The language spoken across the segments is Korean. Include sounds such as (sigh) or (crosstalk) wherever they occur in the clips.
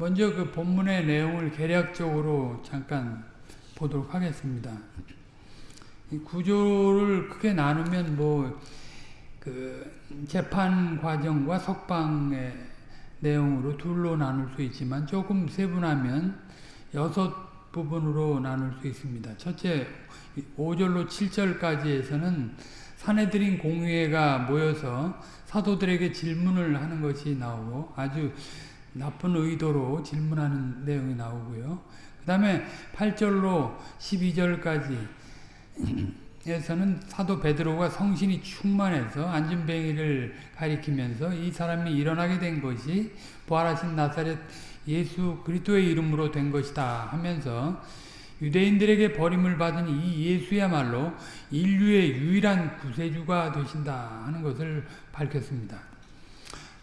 먼저 그 본문의 내용을 개략적으로 잠깐 보도록 하겠습니다. 구조를 크게 나누면 뭐 그 재판 과정과 석방의 내용으로 둘로 나눌 수 있지만 조금 세분하면 여섯 부분으로 나눌 수 있습니다. 첫째 5절로 7절까지에서는 사내들인 공회가 모여서 사도들에게 질문을 하는 것이 나오고 아주 나쁜 의도로 질문하는 내용이 나오고요. 그 다음에 8절로 12절까지 에서는 사도 베드로가 성신이 충만해서 안진뱅이를 가리키면서 이 사람이 일어나게 된 것이 부활하신 나사렛 예수 그리스도의 이름으로 된 것이다 하면서 유대인들에게 버림을 받은 이 예수야말로 인류의 유일한 구세주가 되신다 하는 것을 밝혔습니다.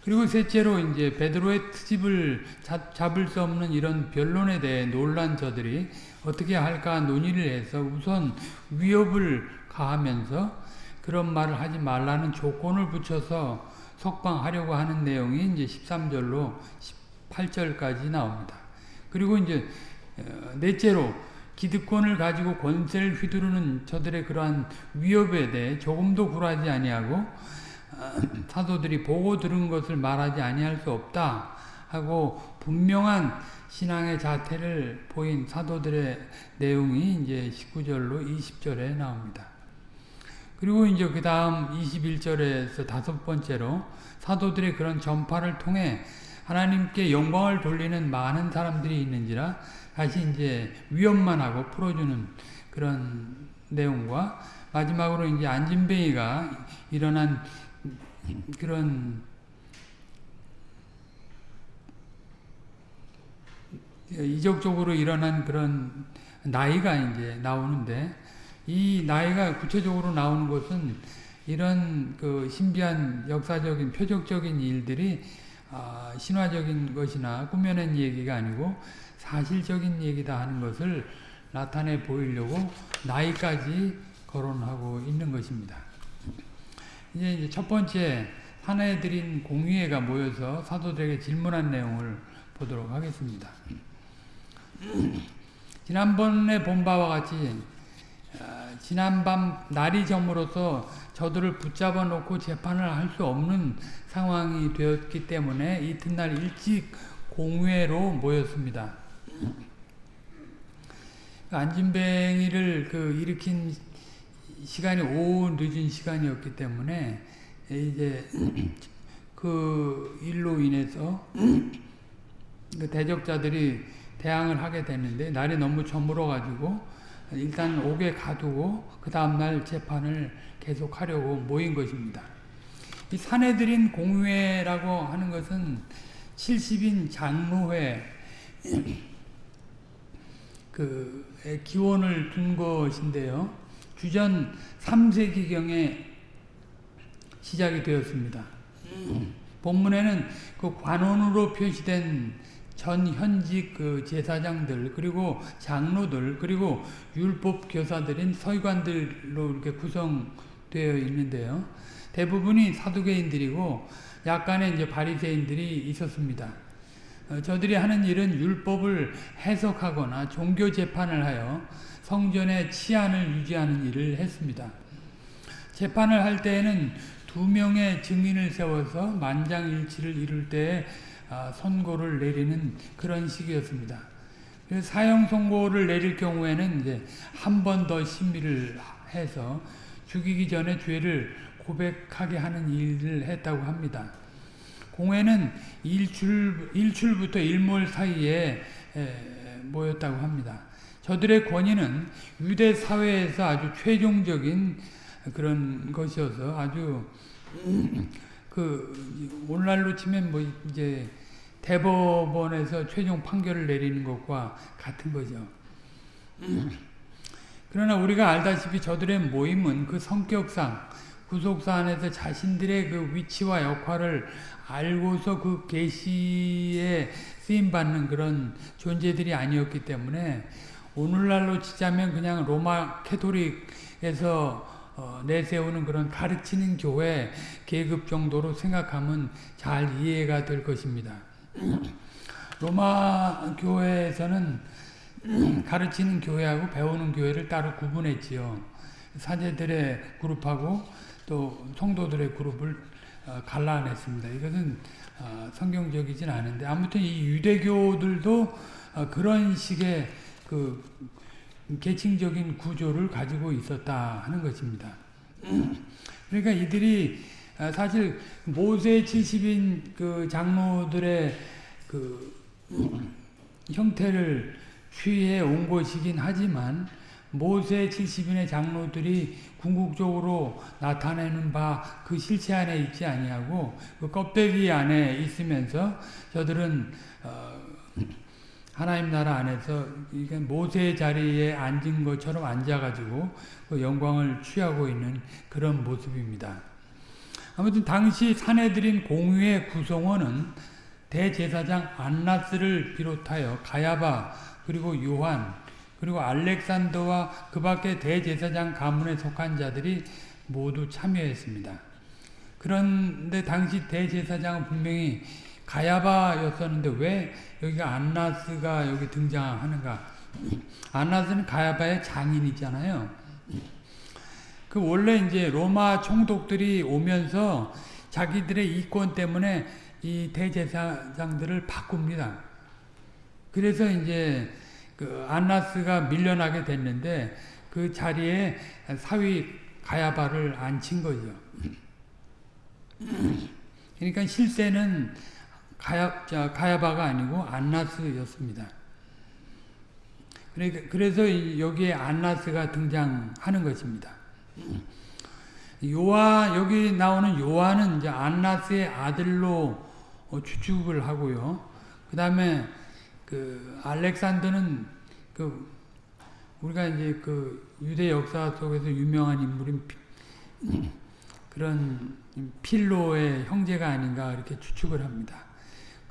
그리고 셋째로 이제 베드로의 트집을 잡을 수 없는 이런 변론에 대해 놀란 저들이 어떻게 할까 논의를 해서 우선 위협을 가하면서 그런 말을 하지 말라는 조건을 붙여서 석방하려고 하는 내용이 이제 13절로 18절까지 나옵니다. 그리고 이제 어, 넷째로 기득권을 가지고 권세를 휘두르는 저들의 그러한 위협에 대해 조금도 굴하지 아니하고 어, 사도들이 보고 들은 것을 말하지 아니할 수 없다 하고 분명한 신앙의 자태를 보인 사도들의 내용이 이제 19절로 20절에 나옵니다. 그리고 이제 그 다음 21절에서 다섯 번째로 사도들의 그런 전파를 통해 하나님께 영광을 돌리는 많은 사람들이 있는지라 다시 이제 위협만 하고 풀어주는 그런 내용과 마지막으로 이제 안진뱅이가 일어난 그런 이적적으로 일어난 그런 나이가 이제 나오는데 이 나이가 구체적으로 나오는 것은 이런 그 신비한 역사적인 표적적인 일들이 아, 신화적인 것이나 꾸며낸 얘기가 아니고 사실적인 얘기다 하는 것을 나타내 보이려고 나이까지 거론하고 있는 것입니다. 이제 첫 번째 사내들인 공의회가 모여서 사도들에게 질문한 내용을 보도록 하겠습니다. (clears throat) 지난번에 본 바와 같이 아, 지난밤 날이 저물어서 저들을 붙잡아 놓고 재판을 할 수 없는 상황이 되었기 때문에 이튿날 일찍 공회로 모였습니다. (clears throat) 안진뱅이를 그 일으킨 시간이 오후 늦은 시간이었기 때문에 이제 (clears throat) 그 일로 인해서 (clears throat) 그 대적자들이 대항을 하게 됐는데 날이 너무 저물어 가지고 일단 옥에 가두고 그 다음날 재판을 계속하려고 모인 것입니다. 이 사내들인 공회라고 하는 것은 70인 장로회 (clears throat) 그 기원을 둔 것인데요. 주전 3세기경에 시작이 되었습니다. 본문에는 그 관원으로 표시된 전 현직 그 제사장들 그리고 장로들 그리고 율법 교사들인 서기관들로 이렇게 구성되어 있는데요. 대부분이 사두개인들이고 약간의 이제 바리새인들이 있었습니다. 어, 저들이 하는 일은 율법을 해석하거나 종교 재판을 하여 성전의 치안을 유지하는 일을 했습니다. 재판을 할 때에는 두 명의 증인을 세워서 만장일치를 이룰 때 아, 선고를 내리는 그런 시기였습니다. 사형 선고를 내릴 경우에는 이제 한 번 더 심리를 해서 죽이기 전에 죄를 고백하게 하는 일을 했다고 합니다. 공회는 일출, 일출부터 일몰 사이에 모였다고 합니다. 저들의 권위는 유대 사회에서 아주 최종적인 그런 것이어서 아주 (clears throat) 그 오늘날로 치면 뭐 이제 대법원에서 최종 판결을 내리는 것과 같은 거죠. (clears throat) 그러나 우리가 알다시피 저들의 모임은 그 성격상 구속사 안에서 자신들의 그 위치와 역할을 알고서 그 계시에 쓰임 받는 그런 존재들이 아니었기 때문에 오늘날로 치자면 그냥 로마 캐토릭에서 어, 내세우는 그런 가르치는 교회 계급 정도로 생각하면 잘 이해가 될 것입니다. (clears throat) 로마 교회에서는 (clears throat) 가르치는 교회하고 배우는 교회를 따로 구분했지요. 사제들의 그룹하고 또 성도들의 그룹을 어, 갈라냈습니다. 이것은 어, 성경적이진 않은데 아무튼 이 유대교들도 어, 그런 식의 그 계층적인 구조를 가지고 있었다 하는 것입니다. (clears throat) 그러니까 이들이 사실 모세 70인 그 장로들의 그 (clears throat) 형태를 취해 온 것이긴 하지만 모세 70인의 장로들이 궁극적으로 나타내는 바 그 실체 안에 있지 아니하고 그 껍데기 안에 있으면서 저들은 어 하나님 나라 안에서 모세의 자리에 앉은 것처럼 앉아가지고 그 영광을 취하고 있는 그런 모습입니다. 아무튼 당시 사내들인 공유의 구성원은 대제사장 안나스를 비롯하여 가야바 그리고 요한 그리고 알렉산더와 그 밖에 대제사장 가문에 속한 자들이 모두 참여했습니다. 그런데 당시 대제사장은 분명히 가야바였었는데 왜 여기가 안나스가 여기 등장하는가? 안나스는 가야바의 장인이잖아요. 그 원래 이제 로마 총독들이 오면서 자기들의 이권 때문에 이 대제사장들을 바꿉니다. 그래서 이제 그 안나스가 밀려나게 됐는데 그 자리에 사위 가야바를 앉힌 거죠. 그러니까 실세는 가야, 가야바가 아니고 안나스였습니다. 그러니까 그래서 여기에 안나스가 등장하는 것입니다. 요한 여기 나오는 요한은 이제 안나스의 아들로 추측을 하고요. 그 다음에 그 알렉산더는 그 우리가 이제 그 유대 역사 속에서 유명한 인물인 그런 필로의 형제가 아닌가 이렇게 추측을 합니다.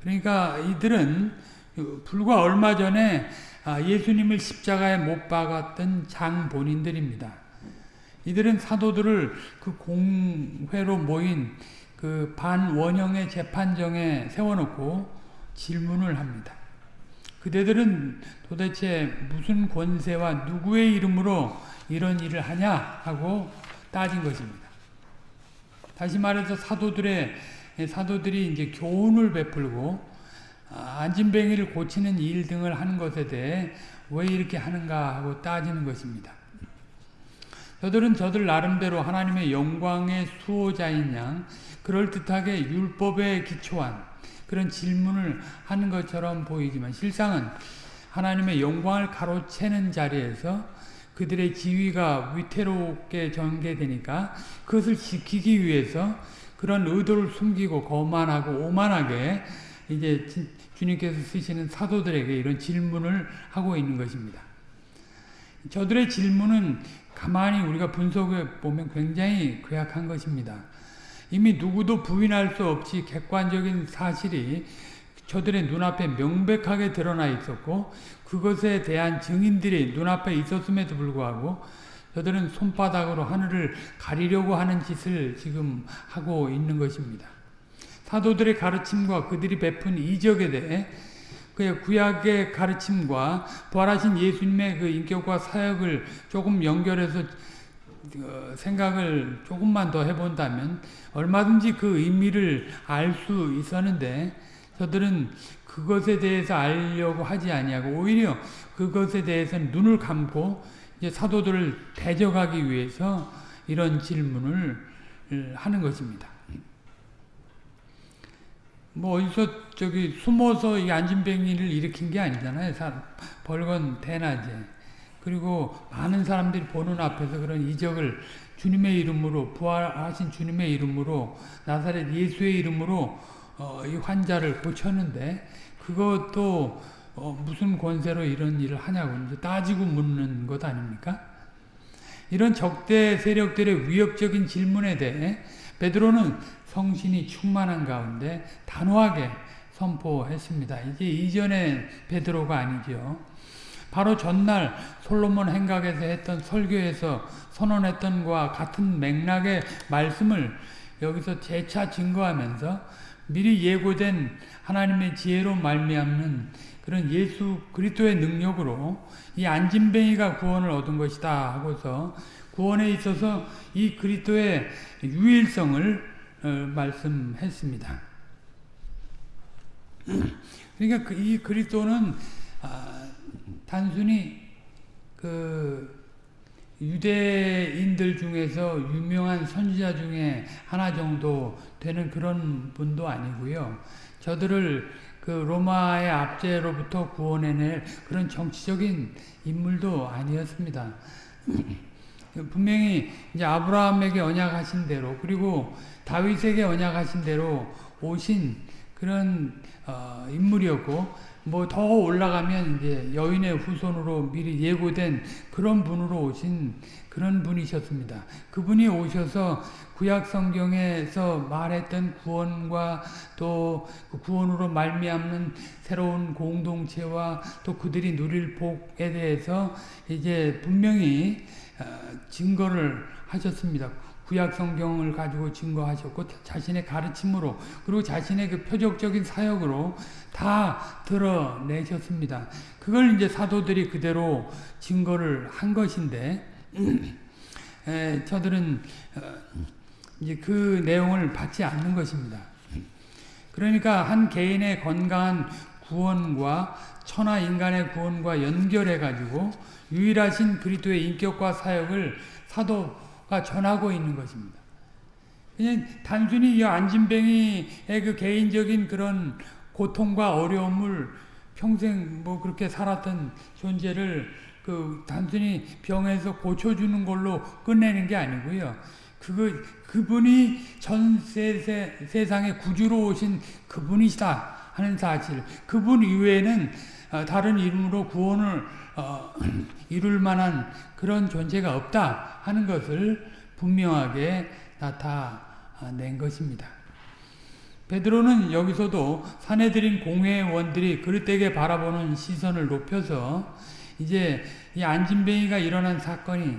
그러니까 이들은 불과 얼마 전에 아, 예수님을 십자가에 못 박았던 장본인들입니다. 이들은 사도들을 그 공회로 모인 그 반원형의 재판정에 세워놓고 질문을 합니다. 그대들은 도대체 무슨 권세와 누구의 이름으로 이런 일을 하냐 하고 따진 것입니다. 다시 말해서 사도들의 사도들이 이제 교훈을 베풀고 아, 안진뱅이를 고치는 일 등을 하는 것에 대해 왜 이렇게 하는가 하고 따지는 것입니다. 저들은 저들 나름대로 하나님의 영광의 수호자인 양 그럴듯하게 율법에 기초한 그런 질문을 하는 것처럼 보이지만 실상은 하나님의 영광을 가로채는 자리에서 그들의 지위가 위태롭게 전개되니까 그것을 지키기 위해서 그런 의도를 숨기고 거만하고 오만하게 이제 주님께서 쓰시는 사도들에게 이런 질문을 하고 있는 것입니다. 저들의 질문은 가만히 우리가 분석해 보면 굉장히 괴악한 것입니다. 이미 누구도 부인할 수 없이 객관적인 사실이 저들의 눈앞에 명백하게 드러나 있었고 그것에 대한 증인들이 눈앞에 있었음에도 불구하고 저들은 손바닥으로 하늘을 가리려고 하는 짓을 지금 하고 있는 것입니다. 사도들의 가르침과 그들이 베푼 이적에 대해 그의 구약의 가르침과 부활하신 예수님의 그 인격과 사역을 조금 연결해서 어, 생각을 조금만 더 해본다면 얼마든지 그 의미를 알 수 있었는데 저들은 그것에 대해서 알려고 하지 아니하고 오히려 그것에 대해서 눈을 감고 이제 사도들을 대적하기 위해서 이런 질문을 하는 것입니다. 뭐 어디서 저기 숨어서 이 안진뱅이를 일으킨 게 아니잖아요. 벌건 대낮에. 그리고 많은 사람들이 보는 앞에서 그런 이적을 주님의 이름으로 부활하신 주님의 이름으로 나사렛 예수의 이름으로 어, 이 환자를 고쳤는데 그것도 어, 무슨 권세로 이런 일을 하냐고 따지고 묻는 것 아닙니까? 이런 적대 세력들의 위협적인 질문에 대해 베드로는 성신이 충만한 가운데 단호하게 선포했습니다. 이게 이전의 베드로가 아니죠. 바로 전날 솔로몬 행각에서 했던 설교에서 선언했던 것과 같은 맥락의 말씀을 여기서 재차 증거하면서 미리 예고된 하나님의 지혜로 말미암는 그런 예수 그리스도의 능력으로 이 안진뱅이가 구원을 얻은 것이다 하고서 구원에 있어서 이 그리스도의 유일성을 어, 말씀했습니다. 그러니까 그이 그리스도는 아, 단순히 그 유대인들 중에서 유명한 선지자 중에 하나 정도 되는 그런 분도 아니고요. 저들을 그 로마의 압제로부터 구원해낼 그런 정치적인 인물도 아니었습니다. (clears throat) 분명히 이제 아브라함에게 언약하신 대로 그리고 다윗에게 언약하신 대로 오신 그런 어, 인물이었고 뭐 더 올라가면 이제 여인의 후손으로 미리 예고된 그런 분으로 오신 그런 분이셨습니다. 그분이 오셔서 구약 성경에서 말했던 구원과 또 그 구원으로 말미암는 새로운 공동체와 또 그들이 누릴 복에 대해서 이제 분명히 어, 증거를 하셨습니다. 구약 성경을 가지고 증거하셨고 자신의 가르침으로 그리고 자신의 그 표적적인 사역으로 다 드러내셨습니다. 그걸 이제 사도들이 그대로 증거를 한 것인데 에, 저들은 어, 이제 그 내용을 받지 않는 것입니다. 그러니까 한 개인의 건강한 구원과 천하 인간의 구원과 연결해 가지고 유일하신 그리스도의 인격과 사역을 사도가 전하고 있는 것입니다. 그냥 단순히 이 안진뱅이의 그 개인적인 그런 고통과 어려움을 평생 뭐 그렇게 살았던 존재를 그 단순히 병에서 고쳐주는 걸로 끝내는 게 아니고요. 그거 그분이 전 세상의 구주로 오신 그분이시다 하는 사실. 그분 이외에는 어, 다른 이름으로 구원을 어, (clears throat) 이룰 만한 그런 존재가 없다 하는 것을 분명하게 나타낸 것입니다. 베드로는 여기서도 사내들인 공회원들이 그릇되게 바라보는 시선을 높여서 이제 이 안진뱅이가 일어난 사건이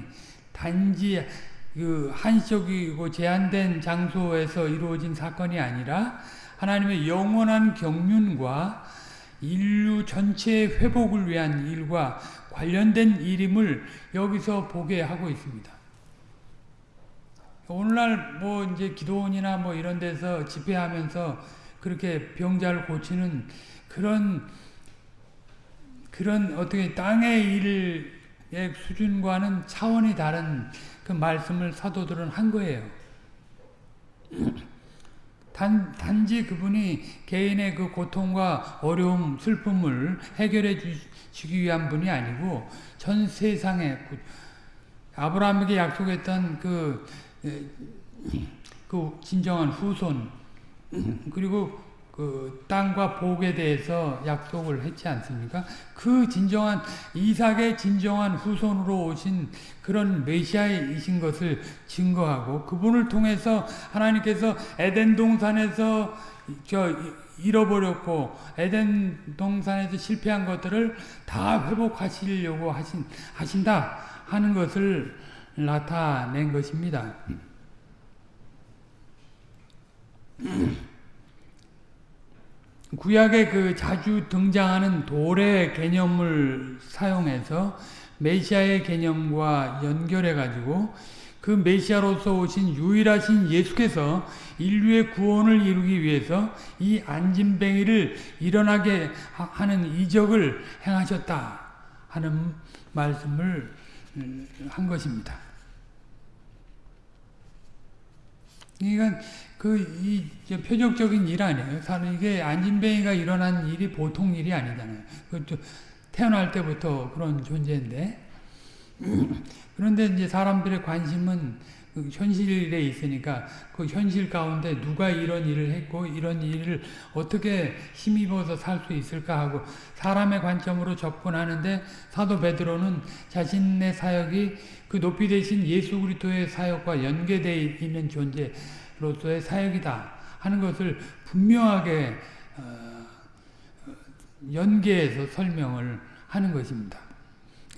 단지 그 한시적이고 제한된 장소에서 이루어진 사건이 아니라 하나님의 영원한 경륜과 인류 전체의 회복을 위한 일과 관련된 일임을 여기서 보게 하고 있습니다. 오늘날 뭐 이제 기도원이나 뭐 이런 데서 집회하면서 그렇게 병자를 고치는 그런 그런 어떻게 땅의 일의 수준과는 차원이 다른 그 말씀을 사도들은 한 거예요. 단, 단지 그분이 개인의 그 고통과 어려움, 슬픔을 해결해 주시기 위한 분이 아니고 전 세상에 아브라함에게 약속했던 그, 그 진정한 후손 그리고 그 땅과 복에 대해서 약속을 했지 않습니까? 그 진정한 이삭의 진정한 후손으로 오신 그런 메시아이신 것을 증거하고 그분을 통해서 하나님께서 에덴 동산에서 저 잃어버렸고 에덴 동산에서 실패한 것들을 다 회복하시려고 하신 하신다 하는 것을 나타낸 것입니다. 구약에 그 자주 등장하는 돌의 개념을 사용해서 메시아의 개념과 연결해 가지고 그 메시아로서 오신 유일하신 예수께서 인류의 구원을 이루기 위해서 이 안진뱅이를 일어나게 하는 이적을 행하셨다 하는 말씀을 음, 한 것입니다. 그러니까 그 이 표적적인 일 아니에요. 사실 이게 안진뱅이가 일어난 일이 보통 일이 아니잖아요. 그것도 태어날 때부터 그런 존재인데 (clears throat) 그런데 이제 사람들의 관심은 그 현실에 있으니까 그 현실 가운데 누가 이런 일을 했고 이런 일을 어떻게 힘입어서 살 수 있을까 하고 사람의 관점으로 접근하는데 사도 베드로는 자신의 사역이 그 높이 되신 예수 그리스도의 사역과 연계되어 있는 존재 로서의 사역이다 하는 것을 분명하게 어, 연계해서 설명을 하는 것입니다.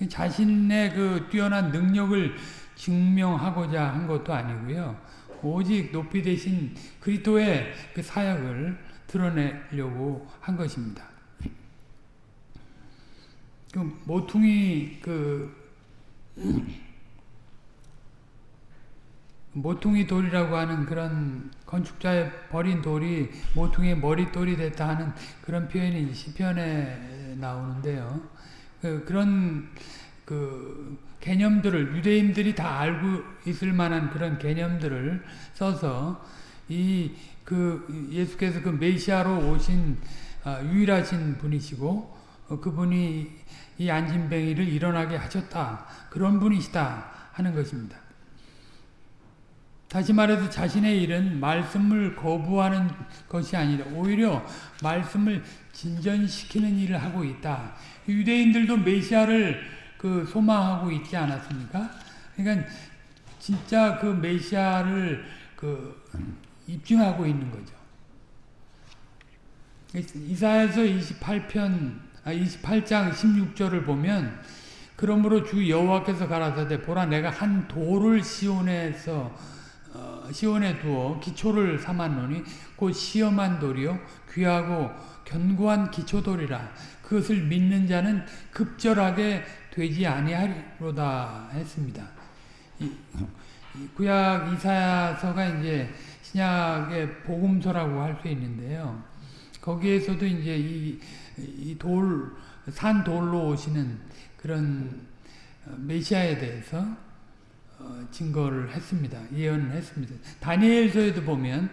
자신의 그 뛰어난 능력을 증명하고자 한 것도 아니고요. 오직 높이 되신 그리스도의 그 사역을 드러내려고 한 것입니다. 그 모퉁이 그 모퉁이 돌이라고 하는 그런 건축자의 버린 돌이 모퉁이의 머리돌이 됐다 하는 그런 표현이 시편에 나오는데요. 그, 그런 그 개념들을 유대인들이 다 알고 있을 만한 그런 개념들을 써서 이 그 예수께서 그 메시아로 오신 어, 유일하신 분이시고 어, 그분이 이 안진뱅이를 일어나게 하셨다. 그런 분이시다 하는 것입니다. 다시 말해서 자신의 일은 말씀을 거부하는 것이 아니라 오히려 말씀을 진전시키는 일을 하고 있다. 유대인들도 메시아를 그 소망하고 있지 않았습니까? 그러니까 진짜 그 메시아를 그 입증하고 있는 거죠. 이사야서 28편 아 28장 16절을 보면 그러므로 주 여호와께서 가라사대 보라 내가 한 돌을 시온에서 어, 시온에 두어 기초를 삼았노니 곧 시험한 돌이요 귀하고 견고한 기초돌이라 그것을 믿는 자는 급절하게 되지 아니하리로다 했습니다. 이, 이 구약 이사야서가 이제 신약의 복음서라고 할 수 있는데요. 거기에서도 이제 이, 이 돌, 산 돌로 오시는 그런 메시아에 대해서 어, 증거를 했습니다. 예언을 했습니다. 다니엘서에도 보면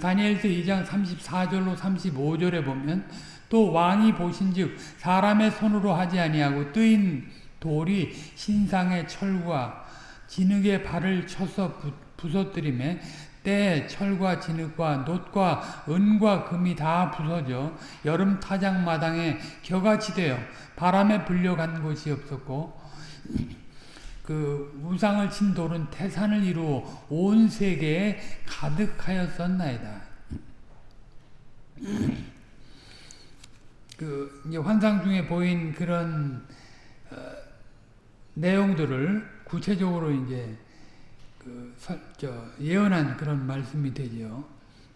다니엘서 2장 34절로 35절에 보면 또 왕이 보신즉 사람의 손으로 하지 아니하고 뜨인 돌이 신상의 철과 진흙의 발을 쳐서 부서뜨림에 때 철과 진흙과 놋과 은과 금이 다 부서져 여름 타작 마당에 겨같이 되어 바람에 불려간 곳이 없었고 그 우상을 친 돌은 태산을 이루어 온 세계에 가득하였었나이다. 그 이제 환상 중에 보인 그런 어, 내용들을 구체적으로 이제 그 서, 예언한 그런 말씀이 되죠.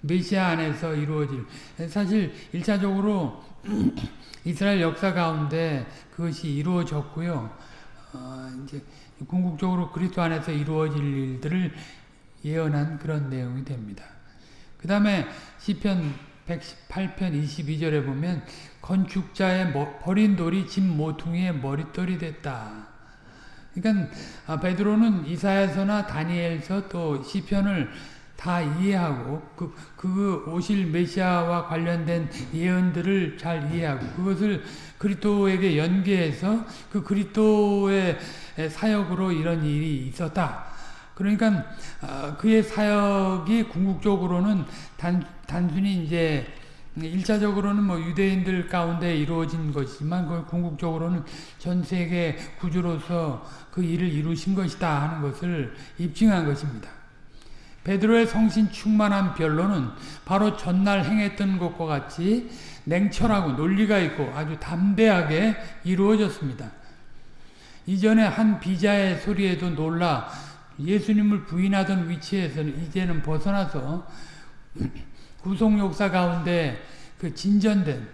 메시아 안에서 이루어질 사실 일차적으로 (clears throat) 이스라엘 역사 가운데 그것이 이루어졌고요. 어, 이제 궁극적으로 그리스도 안에서 이루어질 일들을 예언한 그런 내용이 됩니다. 그 다음에 시편 118편 22절에 보면 건축자의 버린 돌이 집 모퉁이의 머릿돌이 됐다. 그러니까 아, 베드로는 이사야서나 다니엘서 또 시편을 다 이해하고 그, 그 오실 메시아와 관련된 예언들을 잘 이해하고 그것을 그리스도에게 연계해서 그 그리스도의 사역으로 이런 일이 있었다. 그러니까 아, 그의 사역이 궁극적으로는 단, 단순히 이제 일차적으로는 뭐 유대인들 가운데 이루어진 것이지만 그 궁극적으로는 전 세계 구주로서 그 일을 이루신 것이다 하는 것을 입증한 것입니다. 베드로의 성신 충만한 변론은 바로 전날 행했던 것과 같이 냉철하고 논리가 있고 아주 담대하게 이루어졌습니다. 이전에 한 비자의 소리에도 놀라 예수님을 부인하던 위치에서는 이제는 벗어나서 (clears throat) 구속 역사 가운데 그 진전된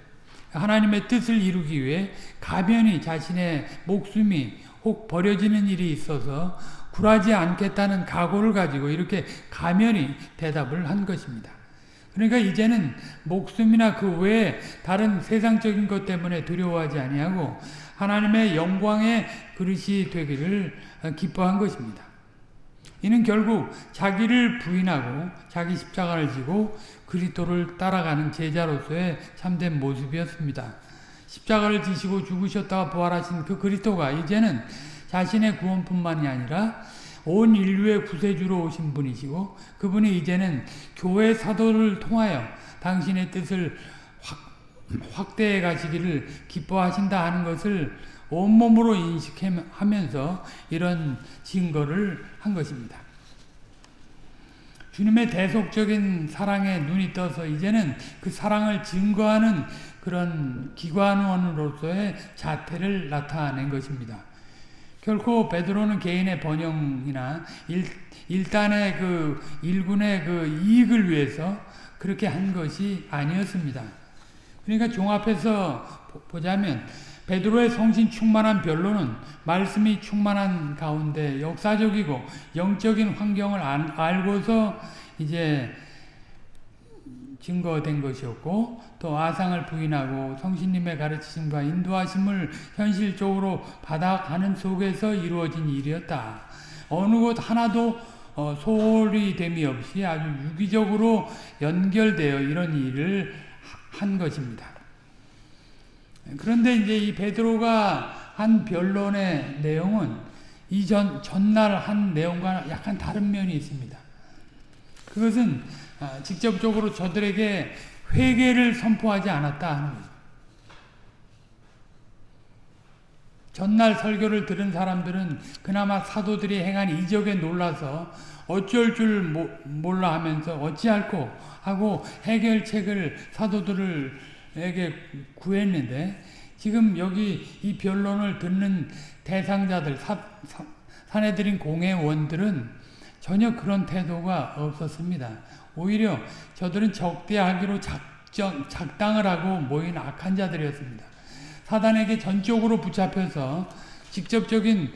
하나님의 뜻을 이루기 위해 가변히 자신의 목숨이 혹 버려지는 일이 있어서 굴하지 않겠다는 각오를 가지고 이렇게 가면히 대답을 한 것입니다. 그러니까 이제는 목숨이나 그 외에 다른 세상적인 것 때문에 두려워하지 아니하고 하나님의 영광의 그릇이 되기를 기뻐한 것입니다. 이는 결국 자기를 부인하고 자기 십자가를 지고 그리스도를 따라가는 제자로서의 참된 모습이었습니다. 십자가를 지시고 죽으셨다가 부활하신 그 그리스도가 이제는 자신의 구원뿐만이 아니라 온 인류의 구세주로 오신 분이시고 그분이 이제는 교회 사도를 통하여 당신의 뜻을 확, 확대해 가시기를 기뻐하신다 하는 것을 온몸으로 인식하면서 이런 증거를 한 것입니다. 주님의 대속적인 사랑에 눈이 떠서 이제는 그 사랑을 증거하는 그런 기관원으로서의 자태를 나타낸 것입니다. 결코 베드로는 개인의 번영이나 일, 일단의 그 일군의 그 이익을 위해서 그렇게 한 것이 아니었습니다. 그러니까 종합해서 보자면 베드로의 성신 충만한 변론은 말씀이 충만한 가운데 역사적이고 영적인 환경을 알고서 이제 증거된 것이었고 또 아상을 부인하고 성신님의 가르치심과 인도하심을 현실적으로 받아가는 속에서 이루어진 일이었다. 어느 곳 하나도 어, 소홀히 됨이 없이 아주 유기적으로 연결되어 이런 일을 한 것입니다. 그런데 이제 이 베드로가 한 변론의 내용은 이전 전날 한 내용과 약간 다른 면이 있습니다. 그것은 아, 직접적으로 저들에게 회개를 선포하지 않았다 하는 거죠. 전날 설교를 들은 사람들은 그나마 사도들이 행한 이적에 놀라서 어쩔 줄 몰라 하면서 어찌할꼬 하고 해결책을 사도들에게 구했는데 지금 여기 이 변론을 듣는 대상자들 사, 사, 사내들인 공회원들은 전혀 그런 태도가 없었습니다. 오히려 저들은 적대하기로 작정, 작당을 하고 모인 악한 자들이었습니다. 사단에게 전적으로 붙잡혀서 직접적인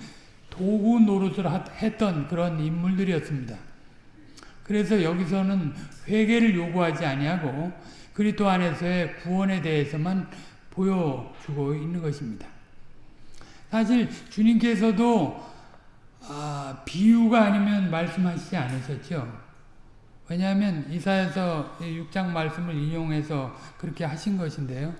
도구 노릇을 했던 그런 인물들이었습니다. 그래서 여기서는 회개를 요구하지 아니하고 그리스도 안에서의 구원에 대해서만 보여주고 있는 것입니다. 사실 주님께서도 아, 비유가 아니면 말씀하시지 않으셨죠. 왜냐하면 이사에서 6장 말씀을 인용해서 그렇게 하신 것인데요.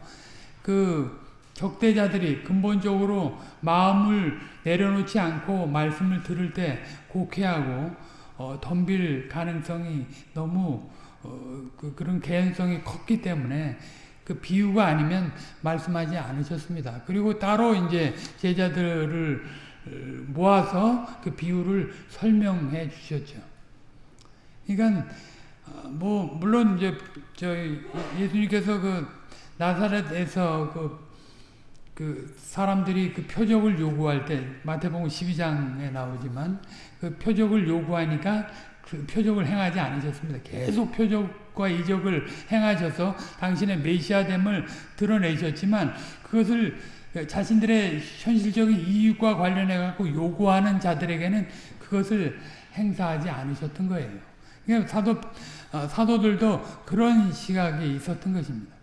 그 적대자들이 근본적으로 마음을 내려놓지 않고 말씀을 들을 때 곡해하고 어, 덤빌 가능성이 너무 어, 그, 그런 개연성이 컸기 때문에 그 비유가 아니면 말씀하지 않으셨습니다. 그리고 따로 이제 제자들을 어, 모아서 그 비유를 설명해 주셨죠. 그러니까 뭐 물론 이제 저희 예수님께서 그 나사렛에서 그, 그 사람들이 그 표적을 요구할 때 마태복음 12장에 나오지만 그 표적을 요구하니까 그 표적을 행하지 않으셨습니다. 계속 표적과 이적을 행하셔서 당신의 메시아됨을 드러내셨지만 그것을 자신들의 현실적인 이익과 관련해 갖고 요구하는 자들에게는 그것을 행사하지 않으셨던 거예요. 그러니까 사도 어, 사도들도 그런 시각이 있었던 것입니다.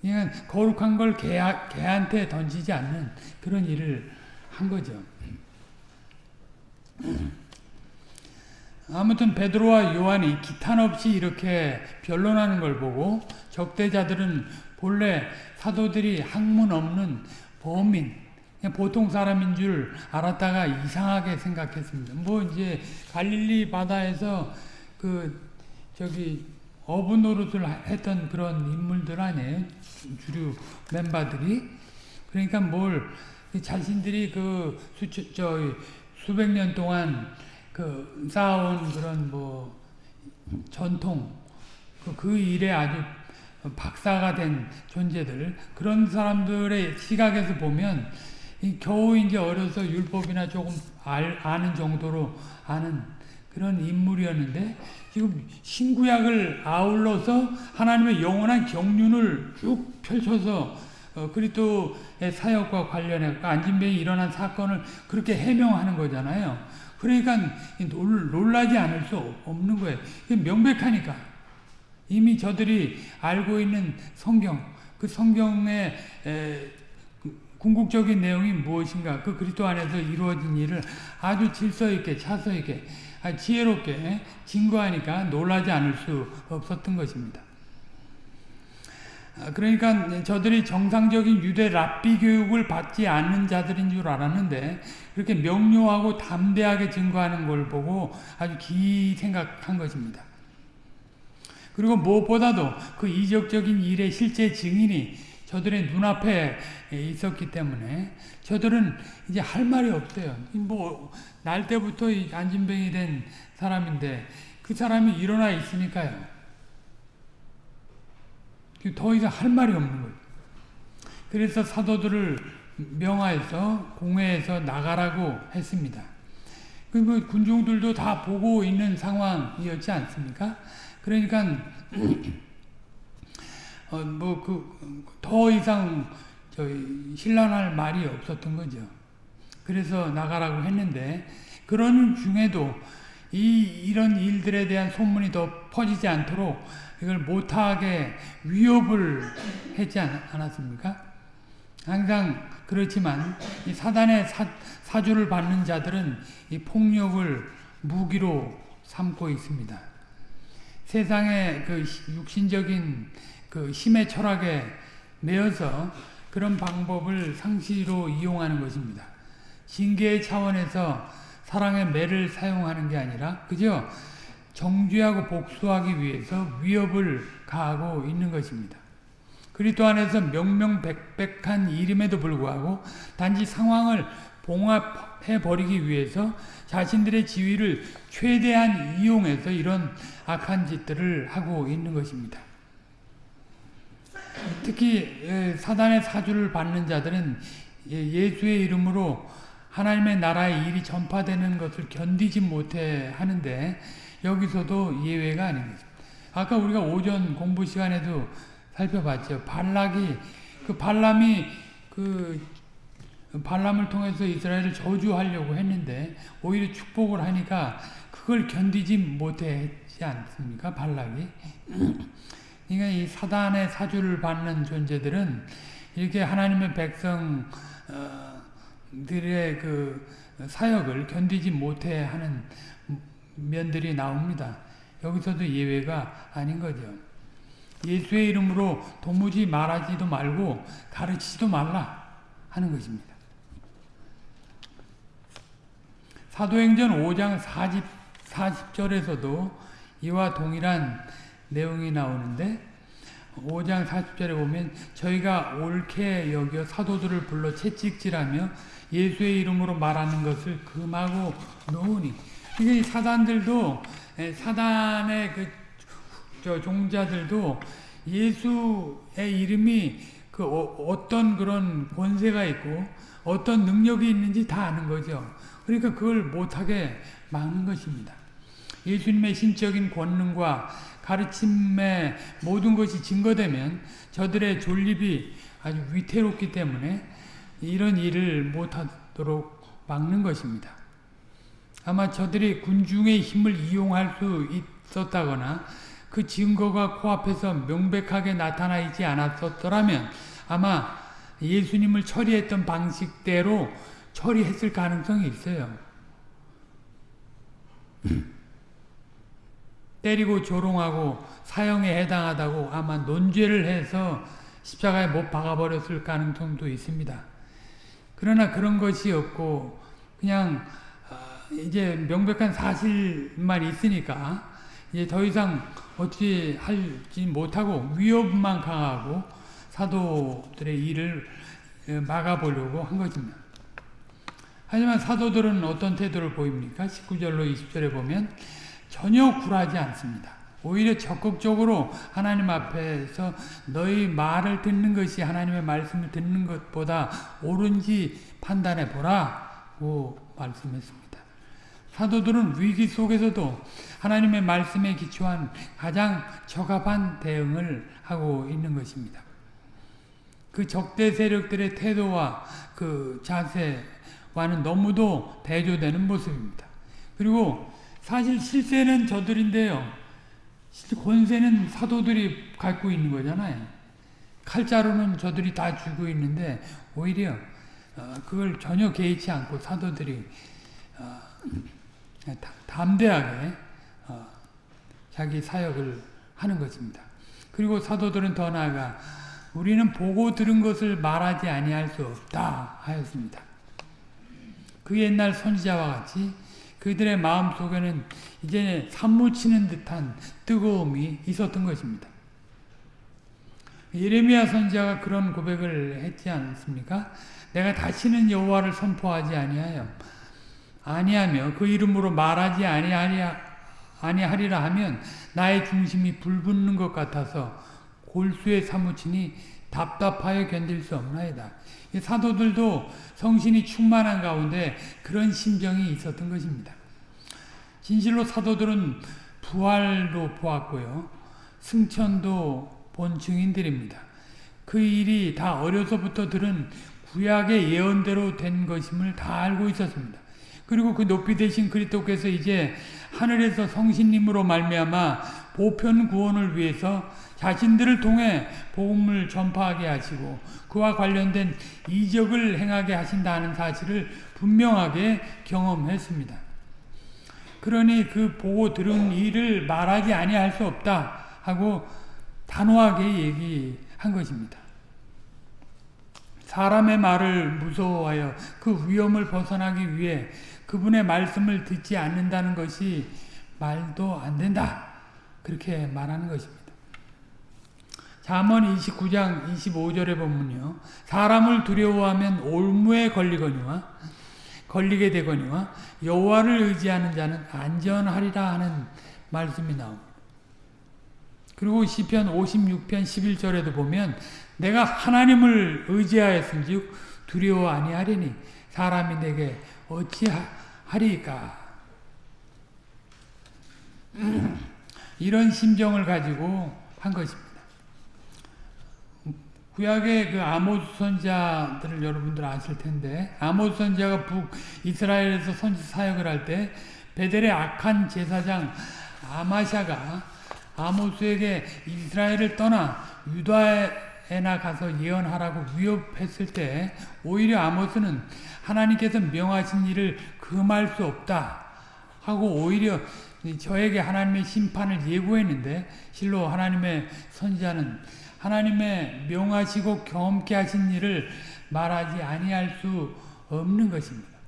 그러니까 거룩한 걸 개하, 개한테 던지지 않는 그런 일을 한 거죠. 아무튼 베드로와 요한이 기탄 없이 이렇게 변론하는 걸 보고 적대자들은 본래 사도들이 학문 없는 범인, 보통 사람인 줄 알았다가 이상하게 생각했습니다. 뭐 이제 갈릴리 바다에서 그 저기 어부 노릇을 했던 그런 인물들 아니에요? 주류 멤버들이. 그러니까 뭘 자신들이 그 수, 저 수백 년 동안 그 쌓아온 그런 뭐 전통 그, 그 일에 아주 박사가 된 존재들 그런 사람들의 시각에서 보면 겨우 이제 어려서 율법이나 조금 알, 아는 정도로 아는 그런 인물이었는데 지금 신구약을 아울러서 하나님의 영원한 경륜을 쭉 펼쳐서 어, 그리스도의 사역과 관련해 앉은뱅이 일어난 사건을 그렇게 해명하는 거잖아요. 그러니까 놀라지 않을 수 없는 거예요. 명백하니까. 이미 저들이 알고 있는 성경, 그 성경의 에, 그 궁극적인 내용이 무엇인가, 그 그리스도 안에서 이루어진 일을 아주 질서 있게, 차서 있게, 아, 지혜롭게 증거하니까 놀라지 않을 수 없었던 것입니다. 아, 그러니까 저들이 정상적인 유대 랍비 교육을 받지 않는 자들인 줄 알았는데 그렇게 명료하고 담대하게 증거하는 걸 보고 아주 기 생각한 것입니다. 그리고 무엇보다도 그 이적적인 일의 실제 증인이 저들의 눈앞에 있었기 때문에 저들은 이제 할 말이 없어요. 뭐, 날 때부터 안진병이 된 사람인데 그 사람이 일어나 있으니까요. 더 이상 할 말이 없는 거예요. 그래서 사도들을 명하에서 공회에서 나가라고 했습니다. 그 군중들도 다 보고 있는 상황이었지 않습니까? 그러니까 어, 뭐그 더 이상 저희 신란할 말이 없었던 거죠. 그래서 나가라고 했는데 그런 중에도 이 이런 일들에 대한 소문이 더 퍼지지 않도록 이걸 못하게 위협을 했지 않았습니까? 항상 그렇지만 이 사단의 사, 사주를 받는 자들은 이 폭력을 무기로 삼고 있습니다. 세상의 그 육신적인 그 힘의 철학에 매여서 그런 방법을 상시로 이용하는 것입니다. 징계의 차원에서 사랑의 매를 사용하는 게 아니라 그저 정죄하고 복수하기 위해서 위협을 가하고 있는 것입니다. 그리스도 안에서 명명백백한 이름에도 불구하고 단지 상황을 봉합해 버리기 위해서 자신들의 지위를 최대한 이용해서 이런 악한 짓들을 하고 있는 것입니다. 특히 예, 사단의 사주를 받는 자들은 예, 예수의 이름으로 하나님의 나라의 일이 전파되는 것을 견디지 못해 하는데 여기서도 예외가 아닙니다. 아까 우리가 오전 공부 시간에도 살펴봤죠. 발락이 그 발람이 그 발람을 통해서 이스라엘을 저주하려고 했는데 오히려 축복을 하니까 그걸 견디지 못했지 않습니까? 발락이. 그러니까 이 사단의 사주를 받는 존재들은 이렇게 하나님의 백성들의 그 사역을 견디지 못해 하는 면들이 나옵니다. 여기서도 예외가 아닌 거죠. 예수의 이름으로 도무지 말하지도 말고 가르치지도 말라 하는 것입니다. 사도행전 5장 40, 40절에서도 이와 동일한 내용이 나오는데 5장 40절에 보면 저희가 옳게 여겨 사도들을 불러 채찍질하며 예수의 이름으로 말하는 것을 금하고 놓으니 이게 사단들도 사단의 그 저 종자들도 예수의 이름이 그 어, 떤 그런 권세가 있고 어떤 능력이 있는지 다 아는 거죠. 그러니까 그걸 못하게 막는 것입니다. 예수님의 신적인 권능과 가르침의 모든 것이 증거되면 저들의 존립이 아주 위태롭기 때문에 이런 일을 못하도록 막는 것입니다. 아마 저들이 군중의 힘을 이용할 수 있었다거나 그 증거가 코앞에서 명백하게 나타나 있지 않았었더라면 아마 예수님을 처리했던 방식대로 처리했을 가능성이 있어요. 때리고 조롱하고 사형에 해당하다고 아마 논죄를 해서 십자가에 못 박아버렸을 가능성도 있습니다. 그러나 그런 것이 없고 그냥 아, 이제 명백한 사실만 있으니까 이제 더 이상 어떻게 하지 못하고 위협만 강하고 사도들의 일을 막아보려고 한 것입니다. 하지만 사도들은 어떤 태도를 보입니까? 19절로 20절에 보면 전혀 굴하지 않습니다. 오히려 적극적으로 하나님 앞에서 너희 말을 듣는 것이 하나님의 말씀을 듣는 것보다 옳은지 판단해 보라고 말씀했습니다. 사도들은 위기 속에서도 하나님의 말씀에 기초한 가장 적합한 대응을 하고 있는 것입니다. 그 적대 세력들의 태도와 그 자세와는 너무도 대조되는 모습입니다. 그리고 사실 실세는 저들인데요. 권세는 사도들이 갖고 있는 거잖아요. 칼자루는 저들이 다 쥐고 있는데 오히려 어, 그걸 전혀 개의치 않고 사도들이 어, 담대하게 어, 자기 사역을 하는 것입니다. 그리고 사도들은 더 나아가 우리는 보고 들은 것을 말하지 아니할 수 없다 하였습니다. 그 옛날 선지자와 같이 그들의 마음 속에는 이제 산무치는 듯한 뜨거움이 있었던 것입니다. 예레미야 선지자가 그런 고백을 했지 않습니까? 내가 다시는 여호와를 선포하지 아니하여 아니하며 그 이름으로 말하지 아니하리라 아니하리라 하면 나의 중심이 불붙는 것 같아서 골수에 사무치니 답답하여 견딜 수 없나이다. 사도들도 성신이 충만한 가운데 그런 심정이 있었던 것입니다. 진실로 사도들은 부활도 보았고요. 승천도 본 증인들입니다. 그 일이 다 어려서부터 들은 구약의 예언대로 된 것임을 다 알고 있었습니다. 그리고 그 높이 되신 그리스도께서 이제 하늘에서 성신님으로 말미암아 보편 구원을 위해서 자신들을 통해 복음을 전파하게 하시고 그와 관련된 이적을 행하게 하신다는 사실을 분명하게 경험했습니다. 그러니 그 보고 들은 일을 말하지 아니할 수 없다 하고 단호하게 얘기한 것입니다. 사람의 말을 무서워하여 그 위험을 벗어나기 위해 그분의 말씀을 듣지 않는다는 것이 말도 안 된다. 그렇게 말하는 것입니다. 잠언 29장 25절에 보면요. 사람을 두려워하면 올무에 걸리거니와 걸리게 되거니와 여호와를 의지하는 자는 안전하리라 하는 말씀이 나옵니다. 그리고 시편 56편 11절에도 보면 내가 하나님을 의지하였은즉 두려워 아니하리니 사람이 내게 어찌하리까 (clears throat) 이런 심정을 가지고 한 것입니다. 구약의 그 아모스 선자들을 여러분들 아실 텐데 아모스 선자가 북 이스라엘에서 선지 사역을 할 때 베델의 악한 제사장 아마샤가 아모스에게 이스라엘을 떠나 유다에나 가서 예언하라고 위협했을 때 오히려 아모스는 하나님께서 명하신 일을 금할 수 없다 하고 오히려 저에게 하나님의 심판을 예고했는데 실로 하나님의 선지자는 하나님의 명하시고 경험케 하신 일을 말하지 아니할 수 없는 것입니다.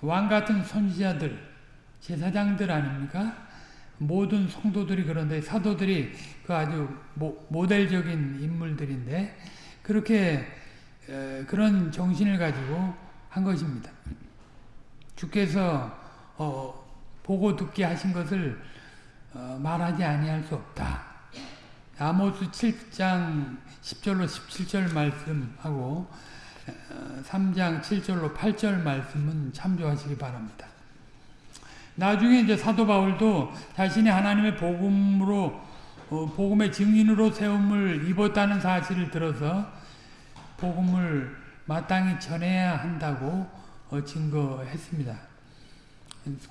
왕 같은 선지자들, 제사장들 아닙니까? 모든 성도들이 그런데 사도들이 그 아주 모, 델적인 인물들인데 그렇게 그런 정신을 가지고 한 것입니다. 주께서 어, 보고 듣게 하신 것을 어, 말하지 아니할 수 없다. 아모스 7장 10절로 17절 말씀하고 3장 어, 7절로 8절 말씀은 참조하시기 바랍니다. 나중에 이제 사도 바울도 자신이 하나님의 복음으로 어, 복음의 증인으로 세움을 입었다는 사실을 들어서 복음을 마땅히 전해야 한다고 어, 증거했습니다.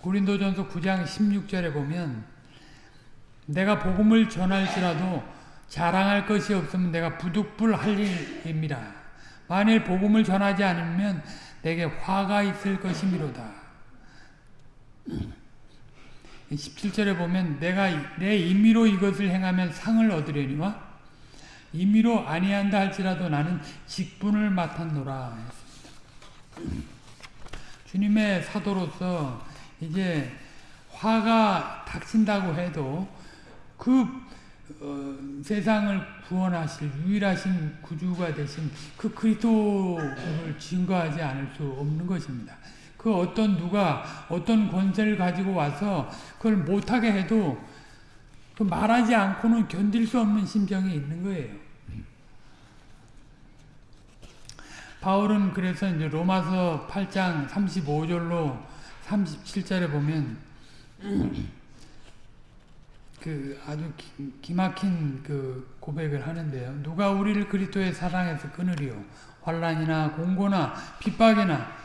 고린도전서 9장 16절에 보면 내가 복음을 전할지라도 자랑할 것이 없으면 내가 부득불할 일입니다. 만일 복음을 전하지 않으면 내게 화가 있을 것이미로다. 17절에 보면 내가 내 임의로 이것을 행하면 상을 얻으려니와 임의로 아니한다 할지라도 나는 직분을 맡았노라 했습니다. 주님의 사도로서 이제 화가 닥친다고 해도 그 어, 세상을 구원하실 유일하신 구주가 되신 그 그리스도를 증거하지 않을 수 없는 것입니다. 그 어떤 누가 어떤 권세를 가지고 와서 그걸 못하게 해도 그 말하지 않고는 견딜 수 없는 심정이 있는 거예요. 바울은 그래서 이제 로마서 8장 35절로 37절에 보면 그 아주 기, 막힌 그 고백을 하는데요. 누가 우리를 그리스도의 사랑에서 끊으리요? 환란이나 공고나 핍박이나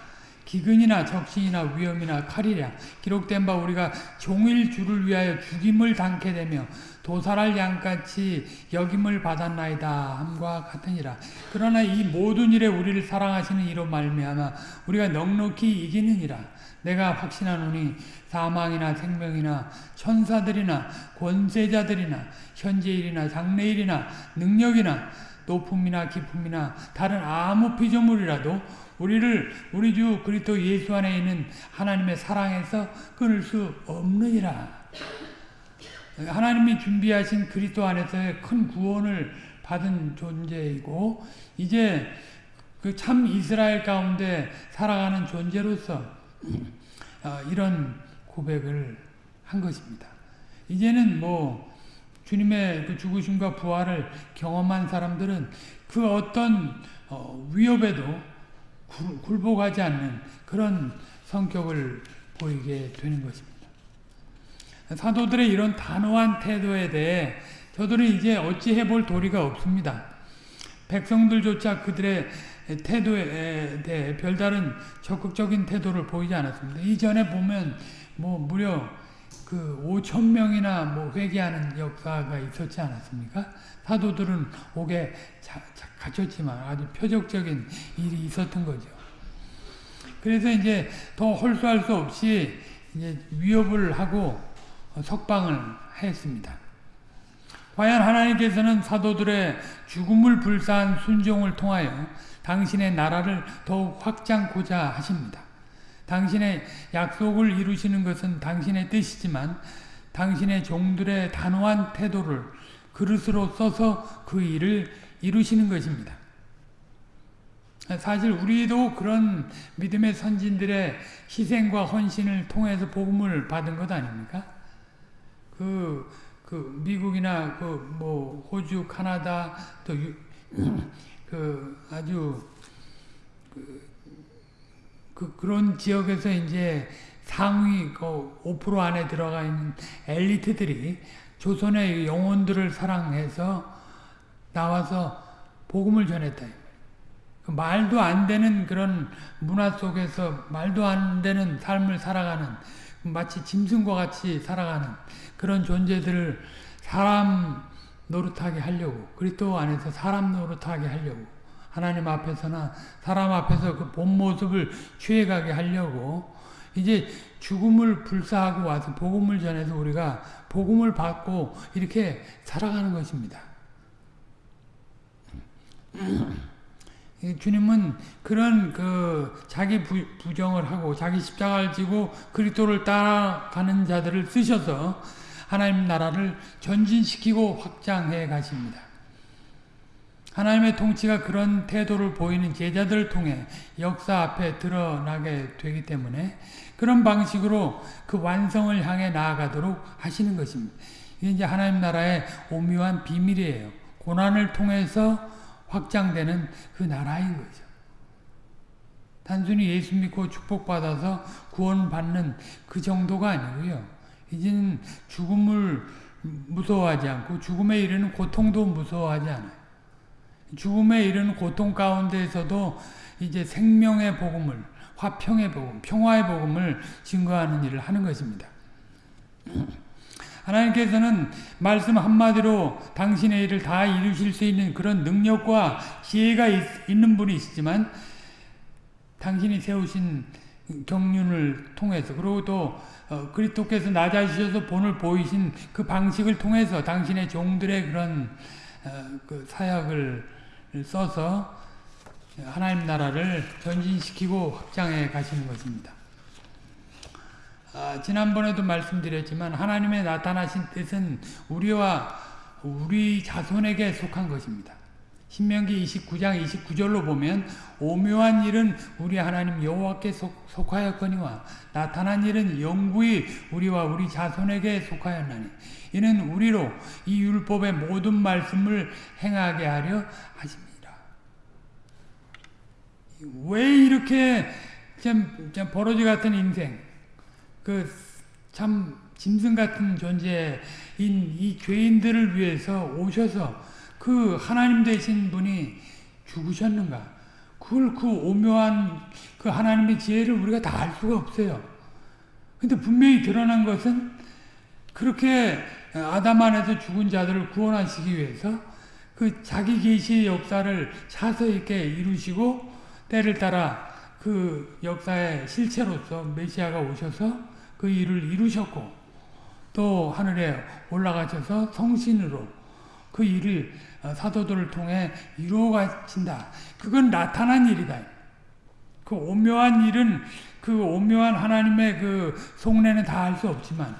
기근이나 적신이나 위험이나 칼이랴 기록된 바 우리가 종일 주를 위하여 죽임을 당케 되며 도살할 양같이 여김을 받았나이다 함과 같으니라 그러나 이 모든 일에 우리를 사랑하시는 이로 말미암아 우리가 넉넉히 이기느니라 내가 확신하노니 사망이나 생명이나 천사들이나 권세자들이나 현재일이나 장래일이나 능력이나 높음이나 깊음이나 다른 아무 피조물이라도 우리를 우리 주 그리스도 예수 안에 있는 하나님의 사랑에서 끊을 수 없느니라. 하나님이 준비하신 그리스도 안에서의 큰 구원을 받은 존재이고 이제 그 참 이스라엘 가운데 살아가는 존재로서 어, 이런 고백을 한 것입니다. 이제는 뭐 주님의 그 죽으심과 부활을 경험한 사람들은 그 어떤 어, 위협에도 굴, 굴복하지 않는 그런 성격을 보이게 되는 것입니다. 사도들의 이런 단호한 태도에 대해 저들은 이제 어찌해 볼 도리가 없습니다. 백성들조차 그들의 태도에 대해 별다른 적극적인 태도를 보이지 않았습니다. 이전에 보면 뭐 무려 그 5천 명이나 뭐 회개하는 역사가 있었지 않았습니까? 사도들은 옥에 자, 자, 갇혔지만 아주 표적적인 일이 있었던 거죠. 그래서 이제 더 홀수할 수 없이 이제 위협을 하고 석방을 했습니다. 과연 하나님께서는 사도들의 죽음을 불사한 순종을 통하여 당신의 나라를 더욱 확장고자 하십니다. 당신의 약속을 이루시는 것은 당신의 뜻이지만 당신의 종들의 단호한 태도를 그릇으로 써서 그 일을 이루시는 것입니다. 사실 우리도 그런 믿음의 선진들의 희생과 헌신을 통해서 복음을 받은 것 아닙니까? 그, 그 미국이나 그 뭐 호주, 카나다 또그 아주 그, 그 그런 지역에서 이제 상위 그 5% 안에 들어가 있는 엘리트들이 조선의 영혼들을 사랑해서 나와서 복음을 전했다. 그 말도 안 되는 그런 문화 속에서 말도 안 되는 삶을 살아가는 마치 짐승과 같이 살아가는 그런 존재들을 사람 노릇하게 하려고 그리스도 안에서 사람 노릇하게 하려고 하나님 앞에서나 사람 앞에서 그 본 모습을 취해가게 하려고 이제 죽음을 불사하고 와서 복음을 전해서 우리가 복음을 받고 이렇게 살아가는 것입니다. (clears throat) 주님은 그런 그 자기 부, 정을 하고 자기 십자가를 지고 그리스도를 따라가는 자들을 쓰셔서 하나님 나라를 전진시키고 확장해 가십니다. 하나님의 통치가 그런 태도를 보이는 제자들을 통해 역사 앞에 드러나게 되기 때문에 그런 방식으로 그 완성을 향해 나아가도록 하시는 것입니다. 이게 이제 하나님 나라의 오묘한 비밀이에요. 고난을 통해서 확장되는 그 나라인 거죠. 단순히 예수 믿고 축복받아서 구원받는 그 정도가 아니고요. 이제는 죽음을 무서워하지 않고 죽음에 이르는 고통도 무서워하지 않아요. 죽음에 이르는 고통 가운데에서도 이제 생명의 복음을, 화평의 복음, 평화의 복음을 증거하는 일을 하는 것입니다. (clears throat) 하나님께서는 말씀 한마디로 당신의 일을 다 이루실 수 있는 그런 능력과 지혜가 있, 는 분이시지만 당신이 세우신 경륜을 통해서 그리고 또 어, 그리스도께서 낮아지셔서 본을 보이신 그 방식을 통해서 당신의 종들의 그런 어, 그 사역을 써서 하나님 나라를 전진시키고 확장해 가시는 것입니다. 아, 지난번에도 말씀드렸지만 하나님의 나타나신 뜻은 우리와 우리 자손에게 속한 것입니다. 신명기 29장 29절로 보면 오묘한 일은 우리 하나님 여호와께 속, 속하였거니와 나타난 일은 영구히 우리와 우리 자손에게 속하였나니 이는 우리로 이 율법의 모든 말씀을 행하게 하려 하십니다. 왜 이렇게 참, 참 버러지 같은 인생, 그 참 짐승 같은 존재인 이 죄인들을 위해서 오셔서 그 하나님 되신 분이 죽으셨는가? 그걸 그 오묘한 그 하나님의 지혜를 우리가 다 알 수가 없어요. 근데 분명히 드러난 것은 그렇게 아담 안에서 죽은 자들을 구원하시기 위해서 그 자기 계시의 역사를 차서 있게 이루시고 때를 따라 그 역사의 실체로서 메시아가 오셔서 그 일을 이루셨고 또 하늘에 올라가셔서 성신으로 그 일을 어, 사도들을 통해 이루어 가신다. 그건 나타난 일이다. 그 오묘한 일은 그 오묘한 하나님의 그 속내는 다 알 수 없지만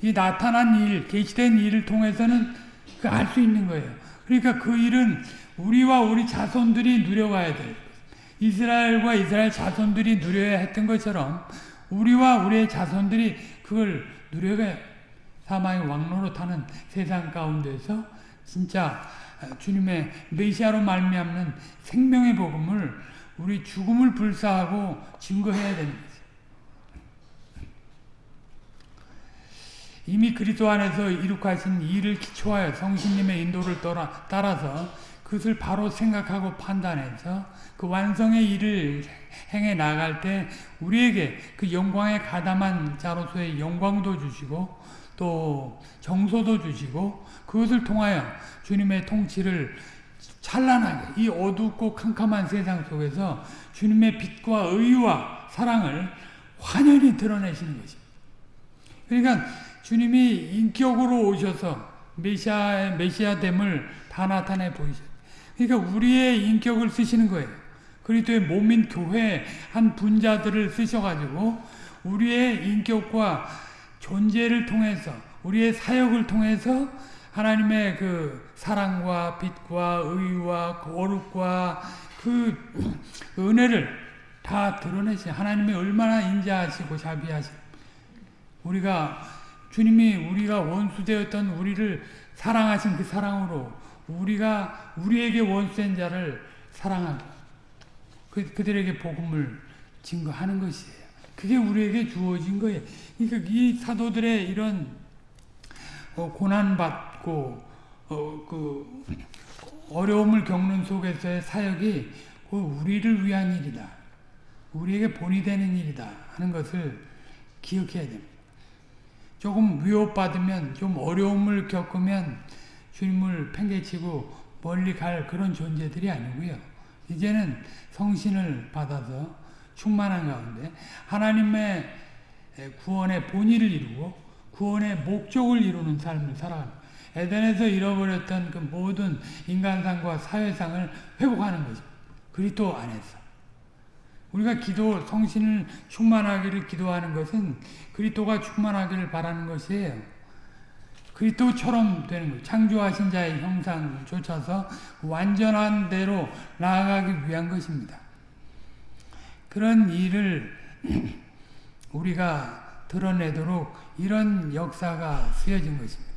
이 나타난 일, 계시된 일을 통해서는 그 알 수 있는 거예요. 그러니까 그 일은 우리와 우리 자손들이 누려가야 돼요. 이스라엘과 이스라엘 자손들이 누려야 했던 것처럼 우리와 우리의 자손들이 그걸 누려야 사망의 왕로로 타는 세상 가운데서 진짜 주님의 메시아로 말미암는 생명의 복음을 우리 죽음을 불사하고 증거해야 거죠. 이미 그리스도 안에서 이룩하신 일을 기초하여 성신님의 인도를 따라서 그것을 바로 생각하고 판단해서 그 완성의 일을 행해 나갈 때 우리에게 그 영광에 가담한 자로서의 영광도 주시고 또 정소도 주시고 그것을 통하여 주님의 통치를 찬란하게 이 어둡고 캄캄한 세상 속에서 주님의 빛과 의와 사랑을 환연히 드러내시는 것입니다. 그러니까 주님이 인격으로 오셔서 메시아의 메시아됨을 다 나타내 보이셨 그러니까 우리의 인격을 쓰시는 거예요. 그리스도의 몸인 교회 한 분자들을 쓰셔가지고 우리의 인격과 존재를 통해서 우리의 사역을 통해서 하나님의 그 사랑과 빛과 의와 거룩과 그 은혜를 다 드러내시 하나님이 얼마나 인자하시고 자비하시고 우리가 주님이 우리가 원수되었던 우리를 사랑하신 그 사랑으로 우리가 우리에게 원수된 자를 사랑하고 그, 그들에게 복음을 증거하는 것이에요. 그게 우리에게 주어진 거예요. 그러니까 이 사도들의 이런 어, 고난받고 어, 그 어려움을 겪는 속에서의 사역이 그 우리를 위한 일이다. 우리에게 본이 되는 일이다 하는 것을 기억해야 됩니다. 조금 위협받으면 좀 어려움을 겪으면 주님을 팽개치고 멀리 갈 그런 존재들이 아니고요. 이제는 성신을 받아서 충만한 가운데 하나님의 구원의 본의를 이루고 구원의 목적을 이루는 삶을 살아가는 에덴에서 잃어버렸던 그 모든 인간상과 사회상을 회복하는 거죠. 그리스도 안에서. 우리가 기도 성신을 충만하기를 기도하는 것은 그리스도가 충만하기를 바라는 것이에요. 그리스도처럼 되는 거예요. 창조하신 자의 형상을 쫓아서 완전한 대로 나아가기 위한 것입니다. 그런 일을 (clears throat) 우리가 드러내도록 이런 역사가 쓰여진 것입니다.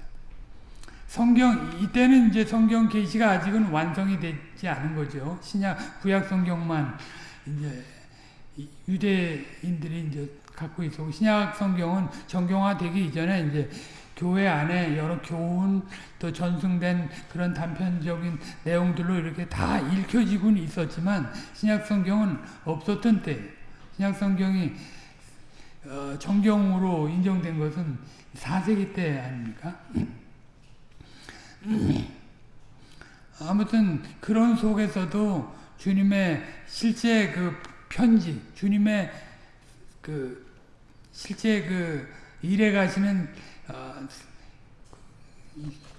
성경 이때는 이제 성경 계시가 아직은 완성이 되지 않은 거죠. 신약 구약 성경만 이제 유대인들이 이제 갖고 있고 신약 성경은 정경화되기 이전에 이제 교회 안에 여러 교훈 또 전승된 그런 단편적인 내용들로 이렇게 다 읽혀지곤 있었지만 신약 성경은 없었던 때 신약 성경이 어, 정경으로 인정된 것은 4세기 때 아닙니까? 아무튼 그런 속에서도 주님의 실제 그 편지, 주님의 그 실제 그 일해 가시는 어,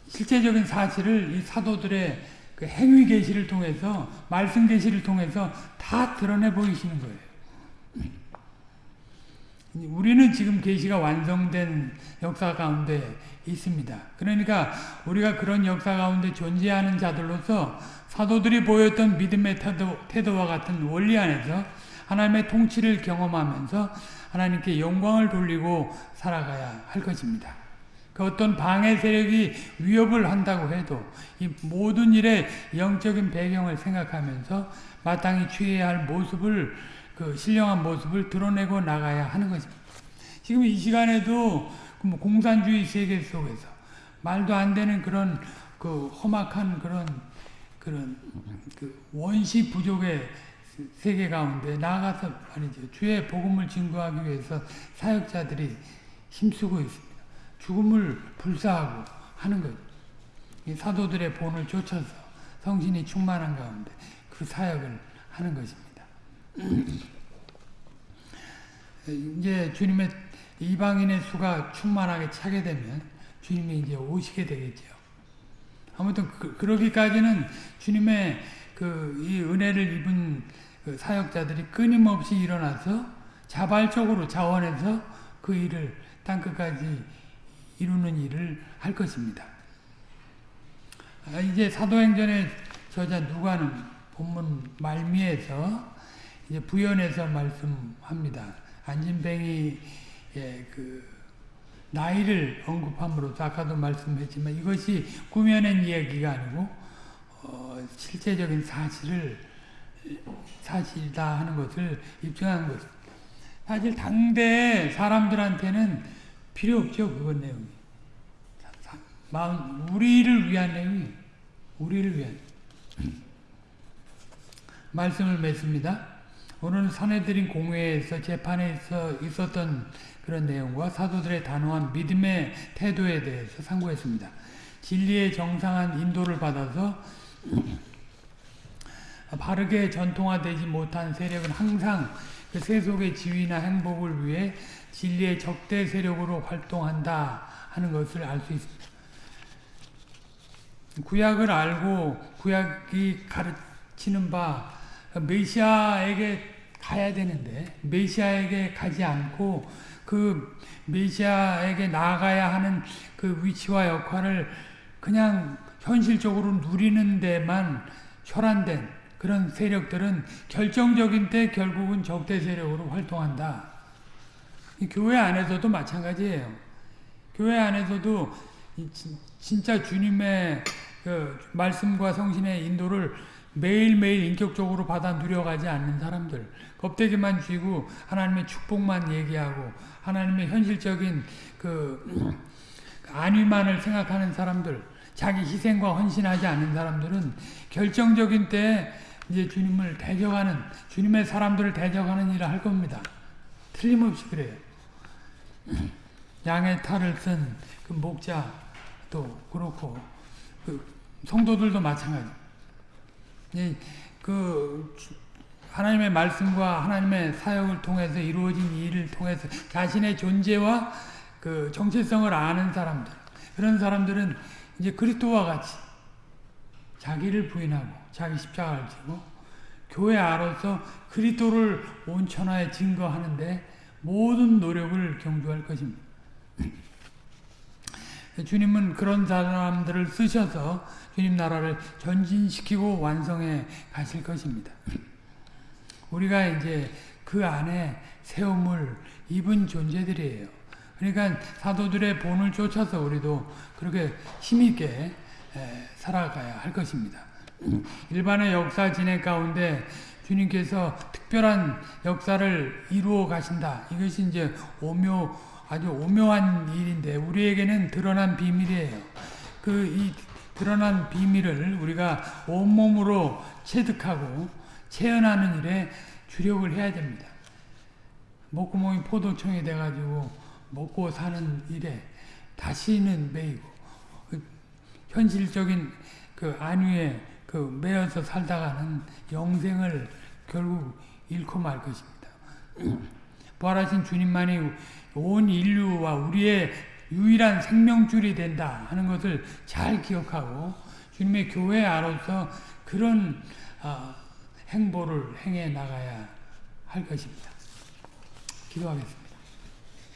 실제적인 사실을 이 사도들의 그 행위 계시를 통해서 말씀 계시를 통해서 다 드러내 보이시는 거예요. 우리는 지금 계시가 완성된 역사 가운데 있습니다. 그러니까 우리가 그런 역사 가운데 존재하는 자들로서 사도들이 보였던 믿음의 태도, 태도와 같은 원리 안에서 하나님의 통치를 경험하면서 하나님께 영광을 돌리고 살아가야 할 것입니다. 그 어떤 방해 세력이 위협을 한다고 해도 이 모든 일의 영적인 배경을 생각하면서 마땅히 취해야 할 모습을 그 신령한 모습을 드러내고 나가야 하는 것입니다. 지금 이 시간에도 그뭐 공산주의 세계 속에서 말도 안 되는 그런 그 험악한 그런 그런 그 원시 부족의 세계 가운데 나아가서 말이죠. 주의 복음을 증거하기 위해서 사역자들이 힘쓰고 있습니다. 죽음을 불사하고 하는 것. 이 사도들의 본을 쫓아서 성신이 충만한 가운데 그 사역을 하는 것입니다. (clears throat) 이제 주님의 이방인의 수가 충만하게 차게 되면 주님이 이제 오시게 되겠죠. 아무튼 그, 러기까지는 주님의 그 이 은혜를 입은 그 사역자들이 끊임없이 일어나서 자발적으로 자원해서 그 일을 땅끝까지 이루는 일을 할 것입니다. 아, 이제 사도행전의 저자 누가는 본문 말미에서 이제 부연해서 말씀합니다. 안진뱅이의 그 나이를 언급함으로 아까도 말씀했지만 이것이 꾸며낸 이야기가 아니고 어, 실제적인 사실을 사실이다 하는 것을 입증하는 것. 사실 당대 사람들한테는 필요 없죠 그건 내용이. 마음 우리를 위한 내용이 우리를 위한 (clears throat) 말씀을 맺습니다. 오늘은 선해드린 공회에서 재판에 있어 있었던 그런 내용과 사도들의 단호한 믿음의 태도에 대해서 상고했습니다. 진리의 정상한 인도를 받아서 바르게 전통화되지 못한 세력은 항상 그 세속의 지위나 행복을 위해 진리의 적대 세력으로 활동한다 하는 것을 알 수 있습니다. 구약을 알고 구약이 가르치는 바 메시아에게 가야 되는데 메시아에게 가지 않고 그 메시아에게 나아가야 하는 그 위치와 역할을 그냥 현실적으로 누리는 데만 혈안된 그런 세력들은 결정적인 때 결국은 적대 세력으로 활동한다. 교회 안에서도 마찬가지예요. 교회 안에서도 진짜 주님의 그 말씀과 성신의 인도를 매일매일 인격적으로 받아 누려가지 않는 사람들 겁대기만 쥐고 하나님의 축복만 얘기하고 하나님의 현실적인 그 (clears throat) 안위만을 생각하는 사람들 자기 희생과 헌신하지 않는 사람들은 결정적인 때 이제 주님을 대적하는 주님의 사람들을 대적하는 일을 할 겁니다. 틀림없이 그래요. (clears throat) 양의 탈을 쓴 그 목자도 그렇고 그 성도들도 마찬가지. 그 하나님의 말씀과 하나님의 사역을 통해서 이루어진 일을 통해서 자신의 존재와 그 정체성을 아는 사람들 그런 사람들은 이제 그리스도와 같이 자기를 부인하고 자기 십자가를 지고 교회 안에서 그리스도를 온천하에 증거하는데 모든 노력을 경주할 것입니다. (clears throat) 주님은 그런 사람들을 쓰셔서 주님 나라를 전진시키고 완성해 가실 것입니다. (clears throat) 우리가 이제 그 안에 세움을 입은 존재들이에요. 그러니까 사도들의 본을 쫓아서 우리도 그렇게 힘있게 살아가야 할 것입니다. 일반의 역사 진행 가운데 주님께서 특별한 역사를 이루어 가신다. 이것이 이제 오묘 아주 오묘한 일인데 우리에게는 드러난 비밀이에요. 그 이 드러난 비밀을 우리가 온몸으로 체득하고 체현하는 일에 주력을 해야 됩니다. 목구멍이 포도청이 돼가지고 먹고 사는 일에 다시는 매이고 그 현실적인 그 안위에 그 매여서 살다가는 영생을 결국 잃고 말 것입니다. (clears throat) 부활하신 주님만이 온 인류와 우리의 유일한 생명줄이 된다 하는 것을 잘 기억하고 주님의 교회 안으로서 그런 어, 행보를 행해 나가야 할 것입니다. 기도하겠습니다.